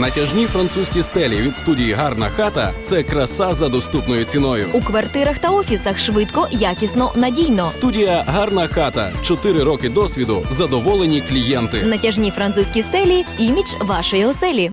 Натяжні французькі стелі від студії Гарна хата це краса за доступною ціною. У квартирах та офісах швидко, якісно, надійно. Студія Гарна хата. Чотири роки досвіду. Задоволені клієнти. Натяжні французькі стелі імідж вашої оселі.